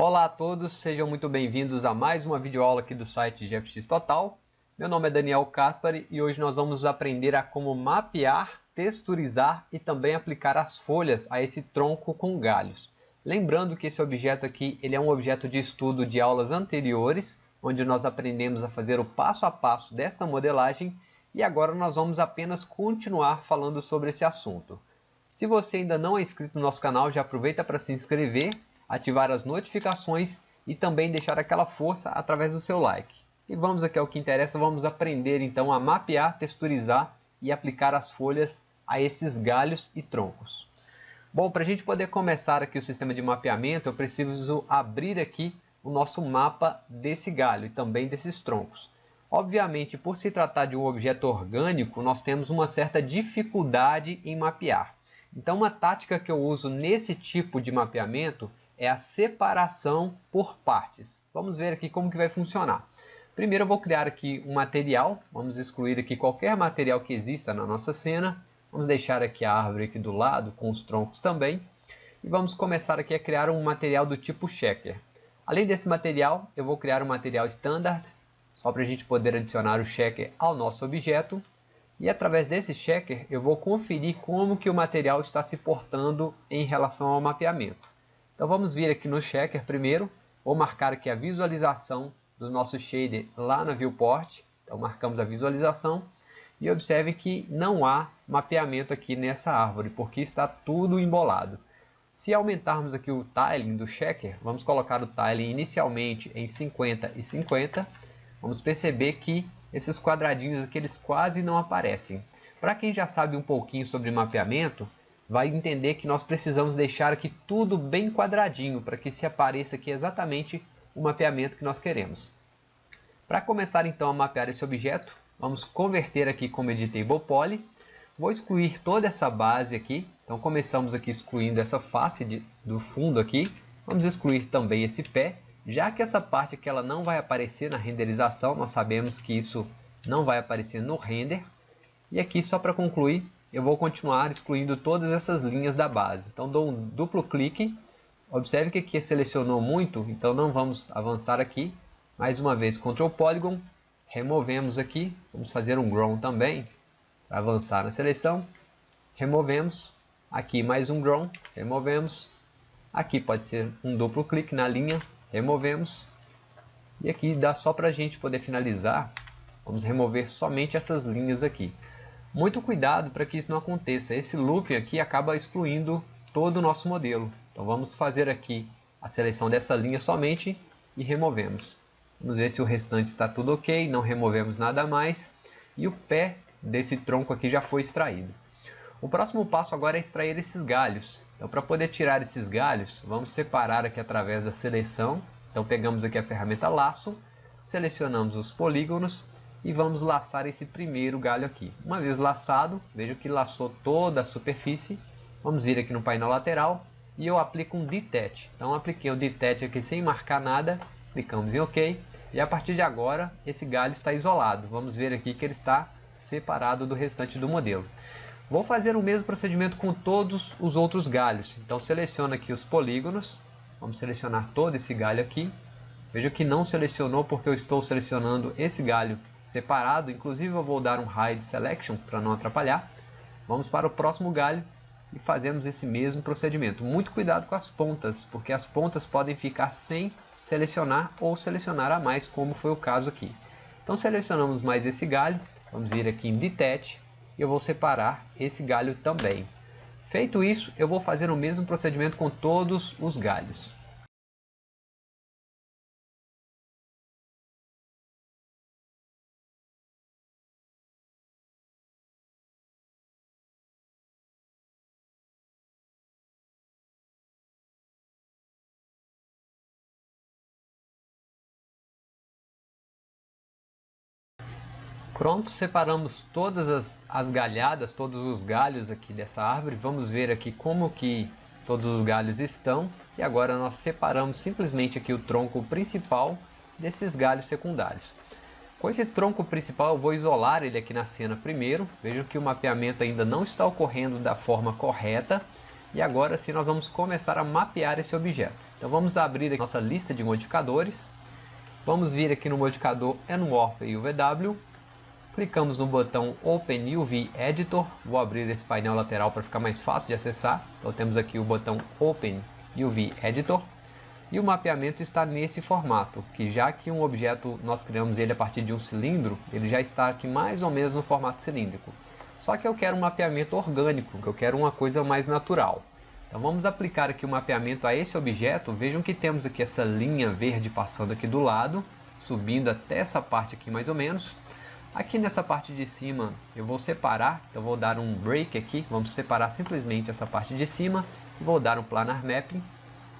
Olá a todos, sejam muito bem-vindos a mais uma videoaula aqui do site GFX Total. Meu nome é Daniel Caspari e hoje nós vamos aprender a como mapear, texturizar e também aplicar as folhas a esse tronco com galhos. Lembrando que esse objeto aqui ele é um objeto de estudo de aulas anteriores, onde nós aprendemos a fazer o passo a passo desta modelagem e agora nós vamos apenas continuar falando sobre esse assunto. Se você ainda não é inscrito no nosso canal, já aproveita para se inscrever ativar as notificações e também deixar aquela força através do seu like. E vamos aqui ao que interessa, vamos aprender então a mapear, texturizar e aplicar as folhas a esses galhos e troncos. Bom, para a gente poder começar aqui o sistema de mapeamento, eu preciso abrir aqui o nosso mapa desse galho e também desses troncos. Obviamente, por se tratar de um objeto orgânico, nós temos uma certa dificuldade em mapear. Então, uma tática que eu uso nesse tipo de mapeamento é a separação por partes. Vamos ver aqui como que vai funcionar. Primeiro eu vou criar aqui um material, vamos excluir aqui qualquer material que exista na nossa cena. Vamos deixar aqui a árvore aqui do lado, com os troncos também. E vamos começar aqui a criar um material do tipo checker. Além desse material, eu vou criar um material standard, só para a gente poder adicionar o checker ao nosso objeto. E através desse checker, eu vou conferir como que o material está se portando em relação ao mapeamento. Então vamos vir aqui no Checker primeiro, vou marcar aqui a visualização do nosso shader lá na viewport, então marcamos a visualização e observe que não há mapeamento aqui nessa árvore, porque está tudo embolado. Se aumentarmos aqui o tiling do checker, vamos colocar o tiling inicialmente em 50 e 50, vamos perceber que esses quadradinhos aqui eles quase não aparecem. Para quem já sabe um pouquinho sobre mapeamento, vai entender que nós precisamos deixar aqui tudo bem quadradinho para que se apareça aqui exatamente o mapeamento que nós queremos. Para começar então a mapear esse objeto, vamos converter aqui como Editable Poly. Vou excluir toda essa base aqui, então começamos aqui excluindo essa face de, do fundo aqui. Vamos excluir também esse pé, já que essa parte aqui ela não vai aparecer na renderização, nós sabemos que isso não vai aparecer no render. E aqui só para concluir, eu vou continuar excluindo todas essas linhas da base. Então dou um duplo clique, observe que aqui selecionou muito, então não vamos avançar aqui. Mais uma vez, Ctrl Polygon, removemos aqui, vamos fazer um Grown também, para avançar na seleção. Removemos, aqui mais um Grown, removemos. Aqui pode ser um duplo clique na linha, removemos. E aqui dá só para a gente poder finalizar, vamos remover somente essas linhas aqui. Muito cuidado para que isso não aconteça. Esse looping aqui acaba excluindo todo o nosso modelo. Então vamos fazer aqui a seleção dessa linha somente e removemos. Vamos ver se o restante está tudo ok, não removemos nada mais. E o pé desse tronco aqui já foi extraído. O próximo passo agora é extrair esses galhos. Então para poder tirar esses galhos, vamos separar aqui através da seleção. Então pegamos aqui a ferramenta laço, selecionamos os polígonos e vamos laçar esse primeiro galho aqui. Uma vez laçado, veja que laçou toda a superfície. Vamos vir aqui no painel lateral e eu aplico um Detach. Então apliquei o Detach aqui sem marcar nada, clicamos em OK e a partir de agora esse galho está isolado. Vamos ver aqui que ele está separado do restante do modelo. Vou fazer o mesmo procedimento com todos os outros galhos. Então seleciono aqui os polígonos, vamos selecionar todo esse galho aqui. Veja que não selecionou porque eu estou selecionando esse galho separado, inclusive eu vou dar um hide selection para não atrapalhar. Vamos para o próximo galho e fazemos esse mesmo procedimento. Muito cuidado com as pontas, porque as pontas podem ficar sem selecionar ou selecionar a mais, como foi o caso aqui. Então selecionamos mais esse galho, vamos vir aqui em Detach e eu vou separar esse galho também. Feito isso, eu vou fazer o mesmo procedimento com todos os galhos. Pronto, separamos todas as, as galhadas, todos os galhos aqui dessa árvore. Vamos ver aqui como que todos os galhos estão. E agora nós separamos simplesmente aqui o tronco principal desses galhos secundários. Com esse tronco principal eu vou isolar ele aqui na cena primeiro. Vejam que o mapeamento ainda não está ocorrendo da forma correta. E agora sim nós vamos começar a mapear esse objeto. Então vamos abrir a nossa lista de modificadores. Vamos vir aqui no modificador Enwarp UVW. Clicamos no botão Open UV Editor. Vou abrir esse painel lateral para ficar mais fácil de acessar. Então temos aqui o botão Open UV Editor. E o mapeamento está nesse formato, que já que um objeto nós criamos ele a partir de um cilindro, ele já está aqui mais ou menos no formato cilíndrico. Só que eu quero um mapeamento orgânico, eu quero uma coisa mais natural. Então vamos aplicar aqui o mapeamento a esse objeto. Vejam que temos aqui essa linha verde passando aqui do lado, subindo até essa parte aqui mais ou menos. Aqui nessa parte de cima eu vou separar, então vou dar um break aqui, vamos separar simplesmente essa parte de cima. Vou dar um planar mapping,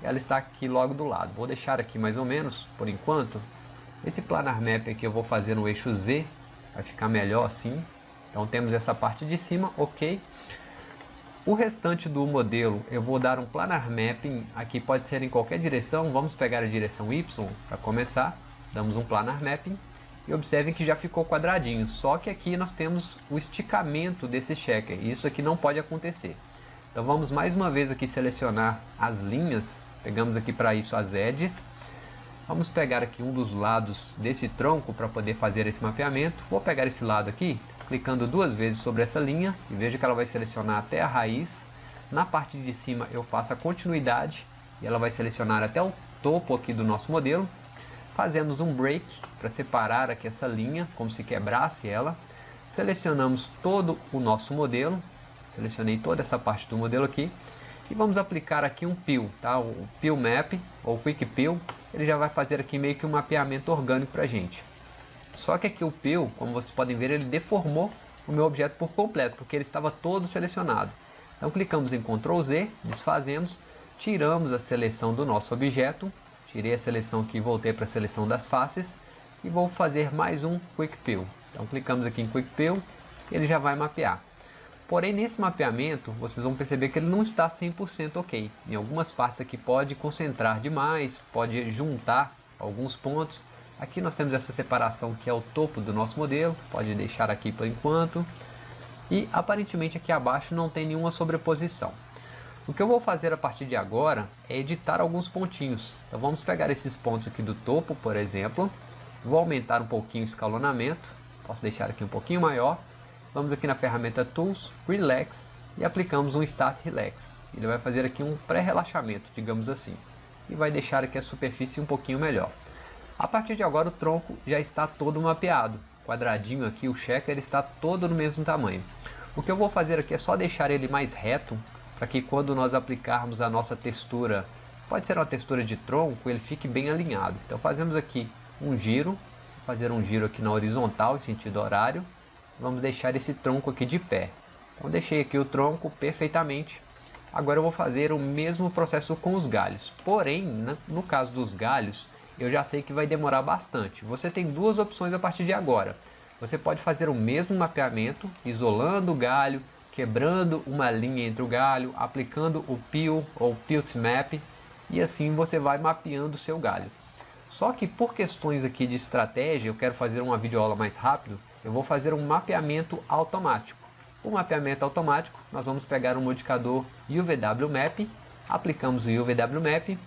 ela está aqui logo do lado. Vou deixar aqui mais ou menos, por enquanto. Esse planar mapping aqui eu vou fazer no eixo Z, vai ficar melhor assim. Então temos essa parte de cima, ok. O restante do modelo eu vou dar um planar mapping, aqui pode ser em qualquer direção, vamos pegar a direção Y para começar, damos um planar mapping e observem que já ficou quadradinho, só que aqui nós temos o esticamento desse checker, isso aqui não pode acontecer. Então vamos mais uma vez aqui selecionar as linhas, pegamos aqui para isso as edges, vamos pegar aqui um dos lados desse tronco para poder fazer esse mapeamento, vou pegar esse lado aqui, clicando duas vezes sobre essa linha e veja que ela vai selecionar até a raiz. Na parte de cima eu faço a continuidade e ela vai selecionar até o topo aqui do nosso modelo. Fazemos um break para separar aqui essa linha, como se quebrasse ela. Selecionamos todo o nosso modelo, selecionei toda essa parte do modelo aqui e vamos aplicar aqui um peel, tá? o peel map ou quick peel, ele já vai fazer aqui meio que um mapeamento orgânico para a gente. Só que aqui o Peel, como vocês podem ver, ele deformou o meu objeto por completo, porque ele estava todo selecionado. Então clicamos em Ctrl Z, desfazemos, tiramos a seleção do nosso objeto, tirei a seleção aqui voltei para a seleção das faces, e vou fazer mais um Quick Peel. Então clicamos aqui em Quick Peel, ele já vai mapear. Porém, nesse mapeamento, vocês vão perceber que ele não está 100% ok. Em algumas partes aqui pode concentrar demais, pode juntar alguns pontos, Aqui nós temos essa separação que é o topo do nosso modelo, pode deixar aqui por enquanto. E aparentemente aqui abaixo não tem nenhuma sobreposição. O que eu vou fazer a partir de agora é editar alguns pontinhos. Então vamos pegar esses pontos aqui do topo, por exemplo. Vou aumentar um pouquinho o escalonamento. Posso deixar aqui um pouquinho maior. Vamos aqui na ferramenta Tools, Relax e aplicamos um Start Relax. Ele vai fazer aqui um pré-relaxamento, digamos assim. E vai deixar aqui a superfície um pouquinho melhor. A partir de agora o tronco já está todo mapeado. Quadradinho aqui, o checker está todo no mesmo tamanho. O que eu vou fazer aqui é só deixar ele mais reto, para que quando nós aplicarmos a nossa textura, pode ser uma textura de tronco, ele fique bem alinhado. Então fazemos aqui um giro, fazer um giro aqui na horizontal, em sentido horário. Vamos deixar esse tronco aqui de pé. Então deixei aqui o tronco perfeitamente. Agora eu vou fazer o mesmo processo com os galhos. Porém, no caso dos galhos, eu já sei que vai demorar bastante. Você tem duas opções a partir de agora. Você pode fazer o mesmo mapeamento, isolando o galho, quebrando uma linha entre o galho, aplicando o peel ou pilt map e assim você vai mapeando o seu galho. Só que por questões aqui de estratégia, eu quero fazer uma videoaula mais rápido, eu vou fazer um mapeamento automático. O mapeamento automático, nós vamos pegar um modificador UVW Map, aplicamos o UVW Map,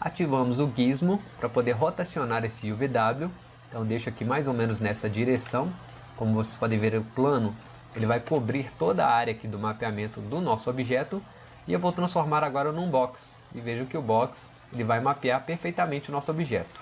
Ativamos o gizmo para poder rotacionar esse UVW. Então deixo aqui mais ou menos nessa direção. Como vocês podem ver o plano, ele vai cobrir toda a área aqui do mapeamento do nosso objeto. E eu vou transformar agora num box. E vejo que o box ele vai mapear perfeitamente o nosso objeto.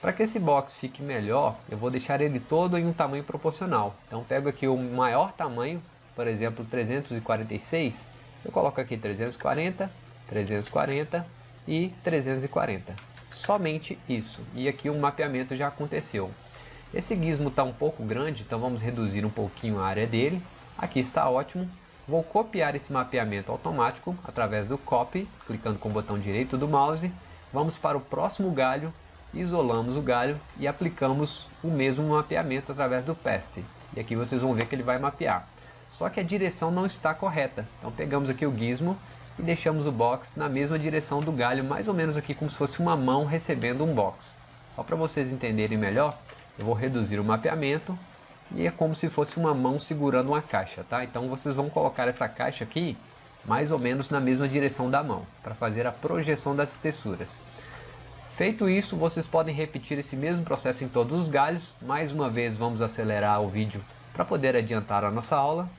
Para que esse box fique melhor, eu vou deixar ele todo em um tamanho proporcional. Então pego aqui o maior tamanho, por exemplo 346, eu coloco aqui 340, 340 e 340. Somente isso. E aqui o mapeamento já aconteceu. Esse gizmo está um pouco grande, então vamos reduzir um pouquinho a área dele. Aqui está ótimo. Vou copiar esse mapeamento automático através do Copy, clicando com o botão direito do mouse. Vamos para o próximo galho, isolamos o galho e aplicamos o mesmo mapeamento através do Paste. E aqui vocês vão ver que ele vai mapear. Só que a direção não está correta. Então pegamos aqui o gizmo e deixamos o box na mesma direção do galho, mais ou menos aqui como se fosse uma mão recebendo um box. Só para vocês entenderem melhor, eu vou reduzir o mapeamento e é como se fosse uma mão segurando uma caixa, tá? Então vocês vão colocar essa caixa aqui mais ou menos na mesma direção da mão, para fazer a projeção das texturas. Feito isso, vocês podem repetir esse mesmo processo em todos os galhos. Mais uma vez, vamos acelerar o vídeo para poder adiantar a nossa aula.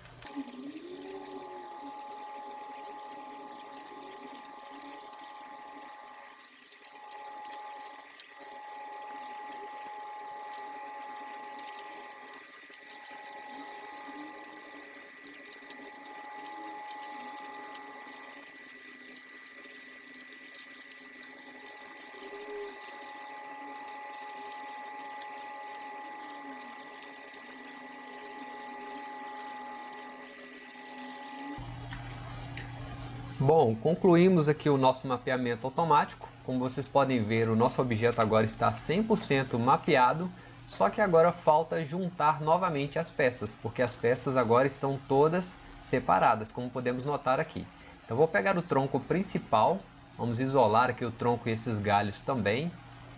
Bom, concluímos aqui o nosso mapeamento automático. Como vocês podem ver, o nosso objeto agora está 100% mapeado, só que agora falta juntar novamente as peças, porque as peças agora estão todas separadas, como podemos notar aqui. Então vou pegar o tronco principal, vamos isolar aqui o tronco e esses galhos também.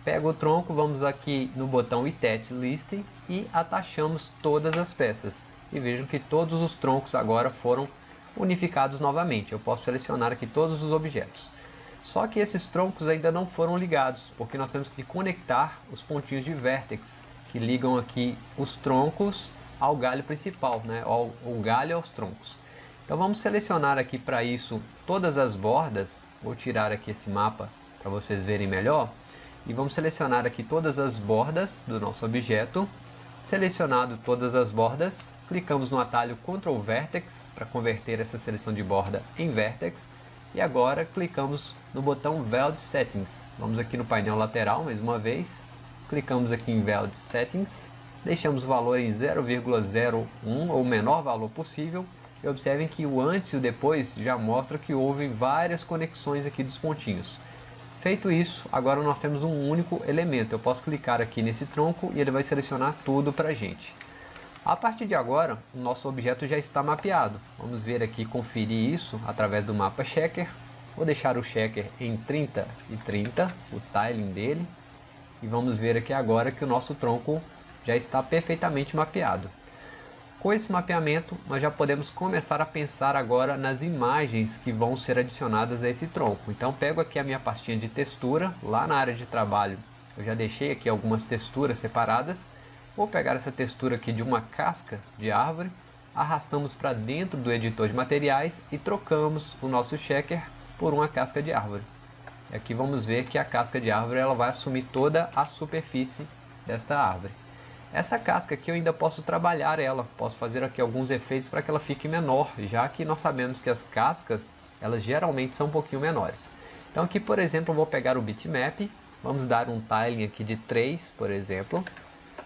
Pego o tronco, vamos aqui no botão Itet List e atachamos todas as peças. E vejam que todos os troncos agora foram unificados novamente. Eu posso selecionar aqui todos os objetos. Só que esses troncos ainda não foram ligados, porque nós temos que conectar os pontinhos de vértex que ligam aqui os troncos ao galho principal, né? ao, o galho aos troncos. Então vamos selecionar aqui para isso todas as bordas, vou tirar aqui esse mapa para vocês verem melhor, e vamos selecionar aqui todas as bordas do nosso objeto, Selecionado todas as bordas, clicamos no atalho Ctrl Vertex para converter essa seleção de borda em Vertex. E agora clicamos no botão Veld Settings. Vamos aqui no painel lateral mais uma vez. Clicamos aqui em Veld Settings. Deixamos o valor em 0,01 ou o menor valor possível. E observem que o antes e o depois já mostra que houve várias conexões aqui dos pontinhos. Feito isso, agora nós temos um único elemento. Eu posso clicar aqui nesse tronco e ele vai selecionar tudo para a gente. A partir de agora, o nosso objeto já está mapeado. Vamos ver aqui, conferir isso através do mapa checker. Vou deixar o checker em 30 e 30, o tiling dele. E vamos ver aqui agora que o nosso tronco já está perfeitamente mapeado. Com esse mapeamento, nós já podemos começar a pensar agora nas imagens que vão ser adicionadas a esse tronco. Então pego aqui a minha pastinha de textura, lá na área de trabalho eu já deixei aqui algumas texturas separadas. Vou pegar essa textura aqui de uma casca de árvore, arrastamos para dentro do editor de materiais e trocamos o nosso checker por uma casca de árvore. E aqui vamos ver que a casca de árvore ela vai assumir toda a superfície desta árvore. Essa casca aqui eu ainda posso trabalhar ela, posso fazer aqui alguns efeitos para que ela fique menor, já que nós sabemos que as cascas, elas geralmente são um pouquinho menores. Então aqui, por exemplo, eu vou pegar o bitmap, vamos dar um tiling aqui de 3, por exemplo,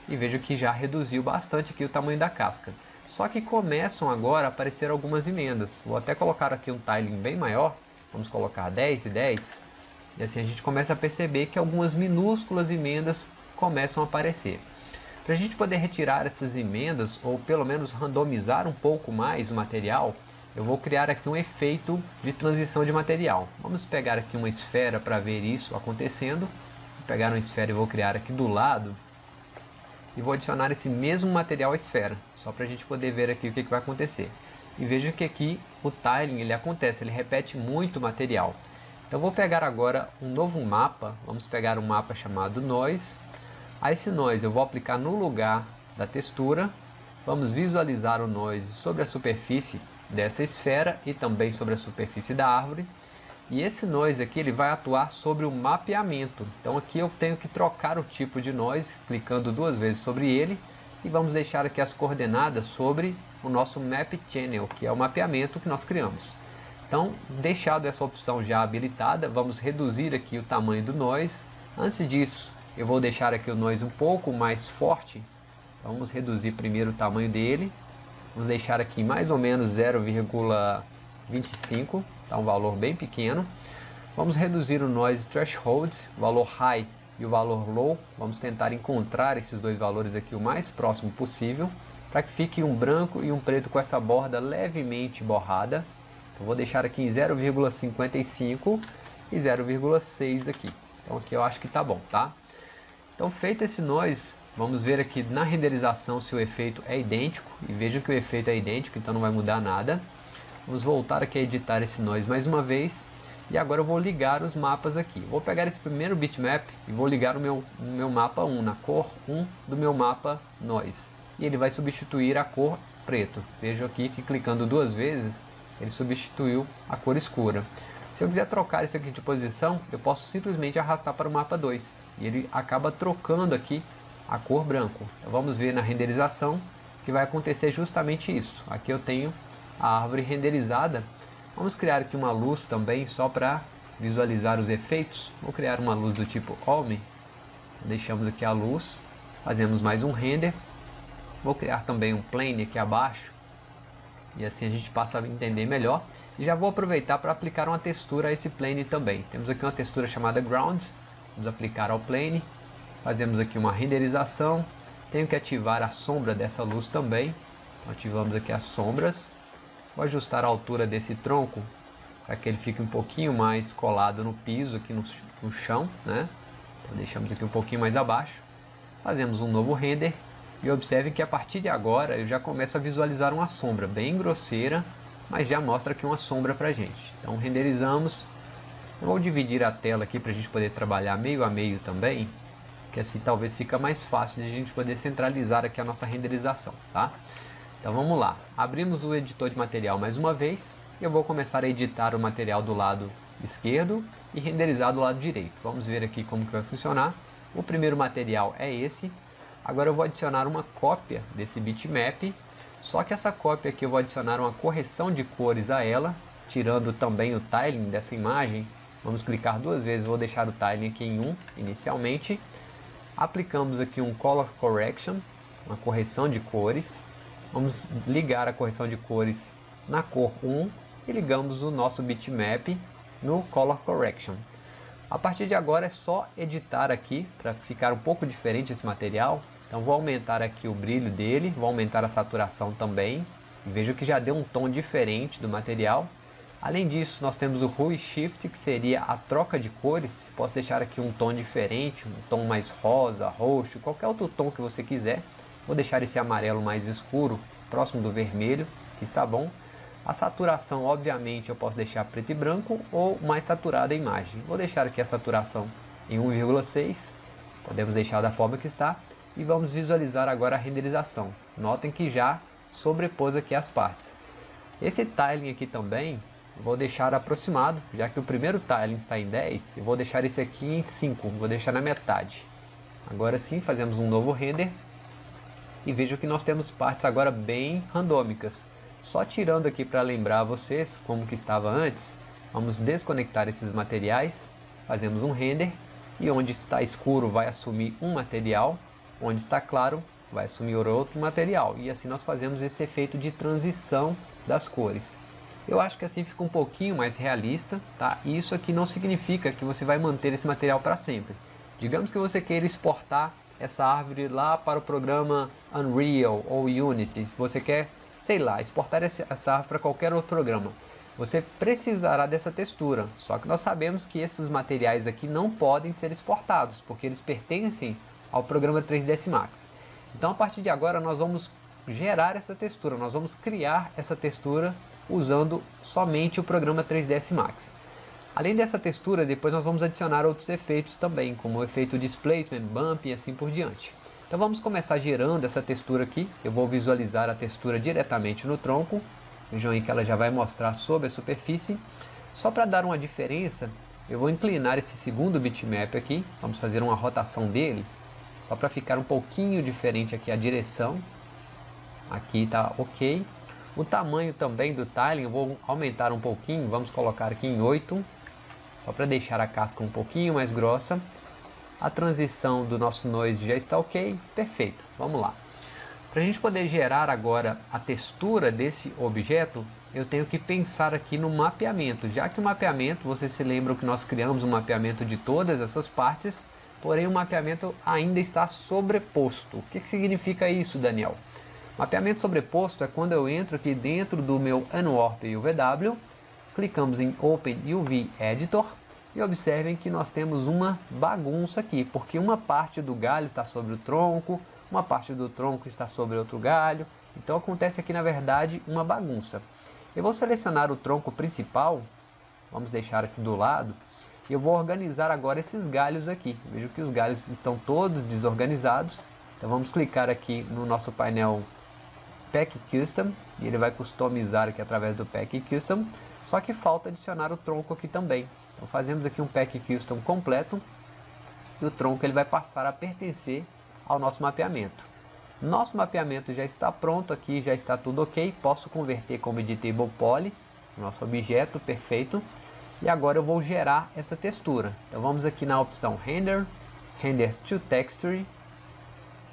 e vejo que já reduziu bastante aqui o tamanho da casca. Só que começam agora a aparecer algumas emendas. Vou até colocar aqui um tiling bem maior, vamos colocar 10 e 10, e assim a gente começa a perceber que algumas minúsculas emendas começam a aparecer. Para a gente poder retirar essas emendas, ou pelo menos randomizar um pouco mais o material, eu vou criar aqui um efeito de transição de material. Vamos pegar aqui uma esfera para ver isso acontecendo. Vou pegar uma esfera e vou criar aqui do lado. E vou adicionar esse mesmo material à esfera, só para a gente poder ver aqui o que, que vai acontecer. E veja que aqui o tiling ele acontece, ele repete muito material. Então vou pegar agora um novo mapa, vamos pegar um mapa chamado Noise, a esse noise eu vou aplicar no lugar da textura. Vamos visualizar o noise sobre a superfície dessa esfera e também sobre a superfície da árvore. E esse noise aqui ele vai atuar sobre o mapeamento. Então aqui eu tenho que trocar o tipo de noise, clicando duas vezes sobre ele. E vamos deixar aqui as coordenadas sobre o nosso Map Channel, que é o mapeamento que nós criamos. Então, deixado essa opção já habilitada, vamos reduzir aqui o tamanho do noise. Antes disso, eu vou deixar aqui o noise um pouco mais forte. Vamos reduzir primeiro o tamanho dele. Vamos deixar aqui mais ou menos 0,25, tá um valor bem pequeno. Vamos reduzir o noise threshold, o valor high e o valor low. Vamos tentar encontrar esses dois valores aqui o mais próximo possível, para que fique um branco e um preto com essa borda levemente borrada. Então, vou deixar aqui em 0,55 e 0,6 aqui. Então aqui eu acho que tá bom, tá? Então feito esse noise, vamos ver aqui na renderização se o efeito é idêntico. E vejam que o efeito é idêntico, então não vai mudar nada. Vamos voltar aqui a editar esse nós mais uma vez. E agora eu vou ligar os mapas aqui. Vou pegar esse primeiro bitmap e vou ligar o meu, o meu mapa 1, na cor 1 do meu mapa nós. E ele vai substituir a cor preto. Veja aqui que clicando duas vezes, ele substituiu a cor escura. Se eu quiser trocar isso aqui de posição, eu posso simplesmente arrastar para o mapa 2. E ele acaba trocando aqui a cor branco. Então vamos ver na renderização que vai acontecer justamente isso. Aqui eu tenho a árvore renderizada. Vamos criar aqui uma luz também só para visualizar os efeitos. Vou criar uma luz do tipo Home. Deixamos aqui a luz. Fazemos mais um render. Vou criar também um plane aqui abaixo. E assim a gente passa a entender melhor. E já vou aproveitar para aplicar uma textura a esse plane também. Temos aqui uma textura chamada Ground. Vamos aplicar ao plane. Fazemos aqui uma renderização. Tenho que ativar a sombra dessa luz também. Então, ativamos aqui as sombras. Vou ajustar a altura desse tronco para que ele fique um pouquinho mais colado no piso, aqui no, no chão. Né? Então, deixamos aqui um pouquinho mais abaixo. Fazemos um novo render. E observe que a partir de agora eu já começo a visualizar uma sombra bem grosseira, mas já mostra aqui uma sombra para a gente. Então renderizamos. Eu vou dividir a tela aqui para a gente poder trabalhar meio a meio também que assim talvez fica mais fácil de a gente poder centralizar aqui a nossa renderização, tá? Então vamos lá, abrimos o editor de material mais uma vez, e eu vou começar a editar o material do lado esquerdo e renderizar do lado direito. Vamos ver aqui como que vai funcionar. O primeiro material é esse, agora eu vou adicionar uma cópia desse bitmap, só que essa cópia aqui eu vou adicionar uma correção de cores a ela, tirando também o tiling dessa imagem, vamos clicar duas vezes, vou deixar o tiling aqui em 1 inicialmente, Aplicamos aqui um Color Correction, uma correção de cores. Vamos ligar a correção de cores na cor 1 e ligamos o nosso bitmap no Color Correction. A partir de agora é só editar aqui para ficar um pouco diferente esse material. Então vou aumentar aqui o brilho dele, vou aumentar a saturação também. Veja que já deu um tom diferente do material. Além disso, nós temos o Hue Shift, que seria a troca de cores. Posso deixar aqui um tom diferente, um tom mais rosa, roxo, qualquer outro tom que você quiser. Vou deixar esse amarelo mais escuro, próximo do vermelho, que está bom. A saturação, obviamente, eu posso deixar preto e branco ou mais saturada a imagem. Vou deixar aqui a saturação em 1,6, podemos deixar da forma que está. E vamos visualizar agora a renderização. Notem que já sobrepôs aqui as partes. Esse tiling aqui também, vou deixar aproximado, já que o primeiro tiling está em 10, eu vou deixar esse aqui em 5, vou deixar na metade. Agora sim, fazemos um novo render e vejo que nós temos partes agora bem randômicas. Só tirando aqui para lembrar vocês como que estava antes, vamos desconectar esses materiais, fazemos um render e onde está escuro vai assumir um material, onde está claro vai assumir outro material e assim nós fazemos esse efeito de transição das cores. Eu acho que assim fica um pouquinho mais realista, tá? Isso aqui não significa que você vai manter esse material para sempre. Digamos que você queira exportar essa árvore lá para o programa Unreal ou Unity. Você quer, sei lá, exportar essa árvore para qualquer outro programa. Você precisará dessa textura, só que nós sabemos que esses materiais aqui não podem ser exportados, porque eles pertencem ao programa 3ds Max. Então a partir de agora nós vamos gerar essa textura, nós vamos criar essa textura usando somente o programa 3ds Max. Além dessa textura, depois nós vamos adicionar outros efeitos também, como o efeito Displacement, Bump e assim por diante. Então vamos começar gerando essa textura aqui. Eu vou visualizar a textura diretamente no tronco. Vejam aí que ela já vai mostrar sobre a superfície. Só para dar uma diferença, eu vou inclinar esse segundo bitmap aqui. Vamos fazer uma rotação dele, só para ficar um pouquinho diferente aqui a direção. Aqui está ok. O tamanho também do tiling eu vou aumentar um pouquinho, vamos colocar aqui em 8, só para deixar a casca um pouquinho mais grossa. A transição do nosso noise já está ok, perfeito, vamos lá. Para a gente poder gerar agora a textura desse objeto, eu tenho que pensar aqui no mapeamento, já que o mapeamento, vocês se lembram que nós criamos um mapeamento de todas essas partes, porém o mapeamento ainda está sobreposto. O que, que significa isso, Daniel? Mapeamento sobreposto é quando eu entro aqui dentro do meu Unwarp UVW, clicamos em Open UV Editor e observem que nós temos uma bagunça aqui, porque uma parte do galho está sobre o tronco, uma parte do tronco está sobre outro galho, então acontece aqui na verdade uma bagunça. Eu vou selecionar o tronco principal, vamos deixar aqui do lado, e eu vou organizar agora esses galhos aqui. Vejo que os galhos estão todos desorganizados, então vamos clicar aqui no nosso painel Pack Custom, e ele vai customizar aqui através do Pack Custom, só que falta adicionar o tronco aqui também. Então fazemos aqui um Pack Custom completo, e o tronco ele vai passar a pertencer ao nosso mapeamento. Nosso mapeamento já está pronto aqui, já está tudo ok. Posso converter como editable poly, nosso objeto perfeito. E agora eu vou gerar essa textura. Então vamos aqui na opção Render, Render to Texture.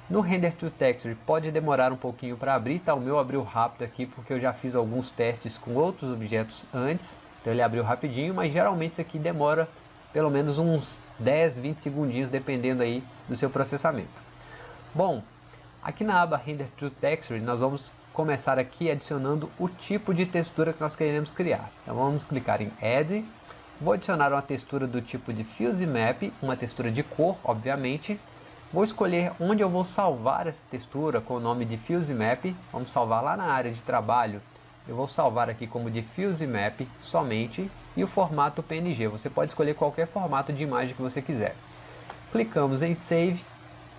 No Render to Texture pode demorar um pouquinho para abrir, tá? O meu abriu rápido aqui porque eu já fiz alguns testes com outros objetos antes. Então ele abriu rapidinho, mas geralmente isso aqui demora pelo menos uns 10, 20 segundinhos, dependendo aí do seu processamento. Bom, aqui na aba Render to Texture, nós vamos começar aqui adicionando o tipo de textura que nós queremos criar. Então vamos clicar em Add, vou adicionar uma textura do tipo de Fuse Map, uma textura de cor, obviamente. Vou escolher onde eu vou salvar essa textura com o nome de Fuse Map, vamos salvar lá na área de trabalho eu vou salvar aqui como diffuse map somente e o formato PNG. Você pode escolher qualquer formato de imagem que você quiser. Clicamos em Save.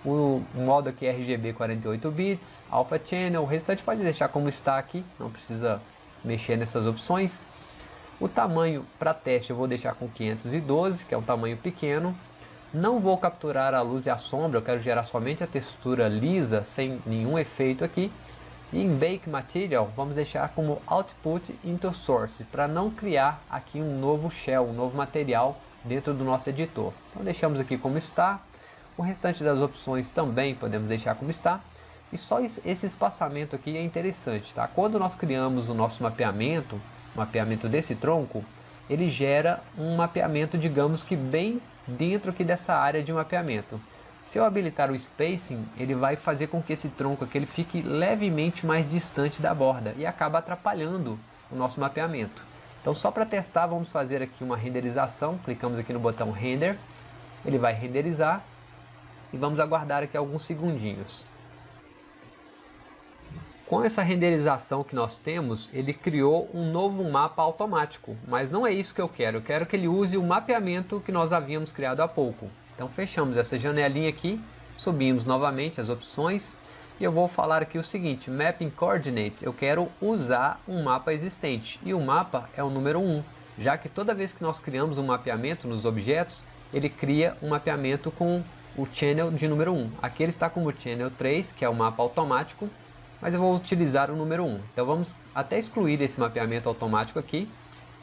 O modo aqui é RGB 48 bits, Alpha Channel, o restante pode deixar como está aqui, não precisa mexer nessas opções. O tamanho para teste eu vou deixar com 512, que é um tamanho pequeno. Não vou capturar a luz e a sombra, eu quero gerar somente a textura lisa, sem nenhum efeito aqui. E em Bake Material, vamos deixar como Output into Source, para não criar aqui um novo shell, um novo material dentro do nosso editor. Então deixamos aqui como está. O restante das opções também podemos deixar como está. E só esse espaçamento aqui é interessante. Tá? Quando nós criamos o nosso mapeamento, mapeamento desse tronco, ele gera um mapeamento, digamos que bem dentro aqui dessa área de mapeamento. Se eu habilitar o spacing, ele vai fazer com que esse tronco aqui ele fique levemente mais distante da borda e acaba atrapalhando o nosso mapeamento. Então só para testar, vamos fazer aqui uma renderização. Clicamos aqui no botão Render, ele vai renderizar e vamos aguardar aqui alguns segundinhos. Com essa renderização que nós temos, ele criou um novo mapa automático, mas não é isso que eu quero. Eu quero que ele use o mapeamento que nós havíamos criado há pouco. Então fechamos essa janelinha aqui, subimos novamente as opções e eu vou falar aqui o seguinte, Mapping Coordinates, eu quero usar um mapa existente e o mapa é o número 1, já que toda vez que nós criamos um mapeamento nos objetos, ele cria um mapeamento com o channel de número 1. Aqui ele está como channel 3, que é o mapa automático, mas eu vou utilizar o número 1. Então vamos até excluir esse mapeamento automático aqui,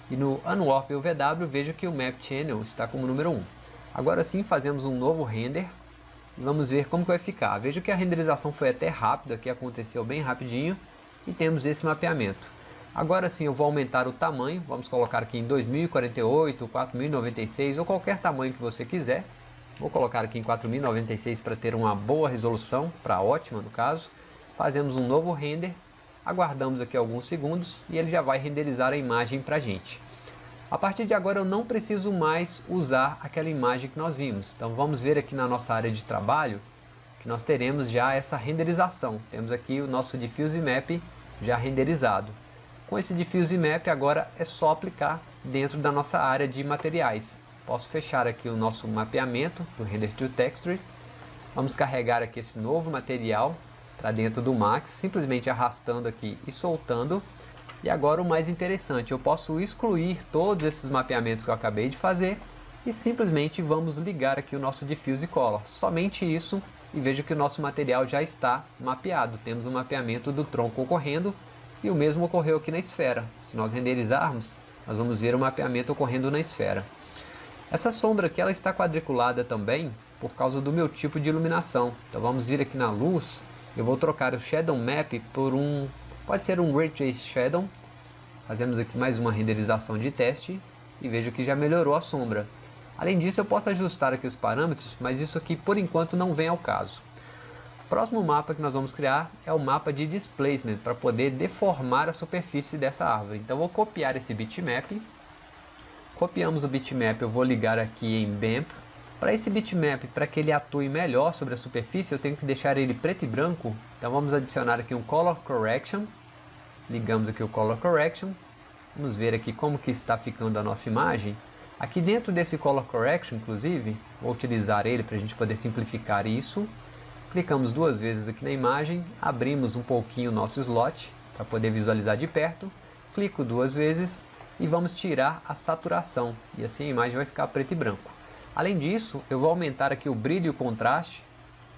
e no Unwarp UVW vejo que o Map Channel está como número 1. Agora sim fazemos um novo render e vamos ver como que vai ficar. Veja que a renderização foi até rápida, que aconteceu bem rapidinho e temos esse mapeamento. Agora sim eu vou aumentar o tamanho, vamos colocar aqui em 2048, 4096 ou qualquer tamanho que você quiser. Vou colocar aqui em 4096 para ter uma boa resolução, para ótima no caso. Fazemos um novo render, aguardamos aqui alguns segundos e ele já vai renderizar a imagem para a gente. A partir de agora eu não preciso mais usar aquela imagem que nós vimos. Então vamos ver aqui na nossa área de trabalho que nós teremos já essa renderização. Temos aqui o nosso Diffuse Map já renderizado. Com esse Diffuse Map agora é só aplicar dentro da nossa área de materiais. Posso fechar aqui o nosso mapeamento do Render to Texture. Vamos carregar aqui esse novo material para dentro do Max, simplesmente arrastando aqui e soltando. E agora o mais interessante, eu posso excluir todos esses mapeamentos que eu acabei de fazer e simplesmente vamos ligar aqui o nosso Diffuse Color. Somente isso e vejo que o nosso material já está mapeado. Temos um mapeamento do tronco ocorrendo e o mesmo ocorreu aqui na esfera. Se nós renderizarmos, nós vamos ver o mapeamento ocorrendo na esfera. Essa sombra aqui ela está quadriculada também por causa do meu tipo de iluminação. Então vamos vir aqui na luz, eu vou trocar o Shadow Map por um Pode ser um Ray Trace Shadow. Fazemos aqui mais uma renderização de teste e vejo que já melhorou a sombra. Além disso, eu posso ajustar aqui os parâmetros, mas isso aqui por enquanto não vem ao caso. O próximo mapa que nós vamos criar é o mapa de Displacement, para poder deformar a superfície dessa árvore. Então vou copiar esse bitmap. Copiamos o bitmap, eu vou ligar aqui em BAMP. Para esse bitmap, para que ele atue melhor sobre a superfície, eu tenho que deixar ele preto e branco. Então vamos adicionar aqui um Color Correction. Ligamos aqui o Color Correction. Vamos ver aqui como que está ficando a nossa imagem. Aqui dentro desse Color Correction, inclusive, vou utilizar ele para a gente poder simplificar isso. Clicamos duas vezes aqui na imagem, abrimos um pouquinho o nosso slot para poder visualizar de perto. Clico duas vezes e vamos tirar a saturação. E assim a imagem vai ficar preto e branco. Além disso, eu vou aumentar aqui o brilho e o contraste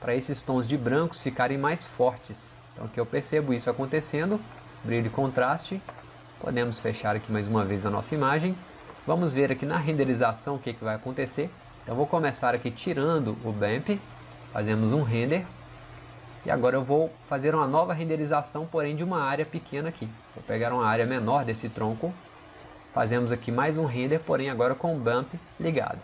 para esses tons de brancos ficarem mais fortes. Então aqui eu percebo isso acontecendo, brilho e contraste. Podemos fechar aqui mais uma vez a nossa imagem. Vamos ver aqui na renderização o que, que vai acontecer. Então vou começar aqui tirando o BAMP, fazemos um render. E agora eu vou fazer uma nova renderização, porém de uma área pequena aqui. Vou pegar uma área menor desse tronco, fazemos aqui mais um render, porém agora com o BAMP ligado.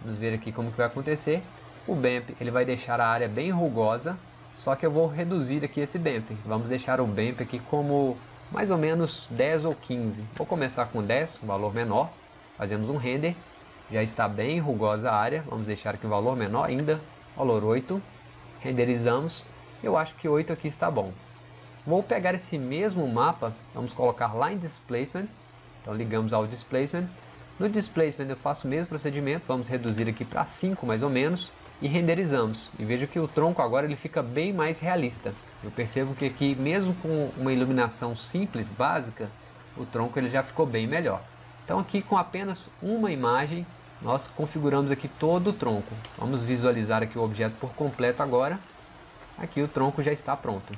Vamos ver aqui como que vai acontecer. O BAMP ele vai deixar a área bem rugosa, só que eu vou reduzir aqui esse BAMP. Vamos deixar o BAMP aqui como mais ou menos 10 ou 15. Vou começar com 10, um valor menor. Fazemos um render. Já está bem rugosa a área. Vamos deixar aqui o um valor menor ainda, valor 8. Renderizamos. Eu acho que 8 aqui está bom. Vou pegar esse mesmo mapa, vamos colocar lá em Displacement. Então ligamos ao Displacement. No Displacement eu faço o mesmo procedimento, vamos reduzir aqui para 5 mais ou menos e renderizamos. E veja que o tronco agora ele fica bem mais realista. Eu percebo que aqui, mesmo com uma iluminação simples, básica, o tronco ele já ficou bem melhor. Então aqui com apenas uma imagem, nós configuramos aqui todo o tronco. Vamos visualizar aqui o objeto por completo agora. Aqui o tronco já está pronto.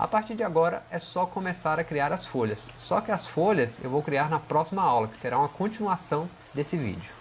A partir de agora é só começar a criar as folhas. Só que as folhas eu vou criar na próxima aula, que será uma continuação desse vídeo.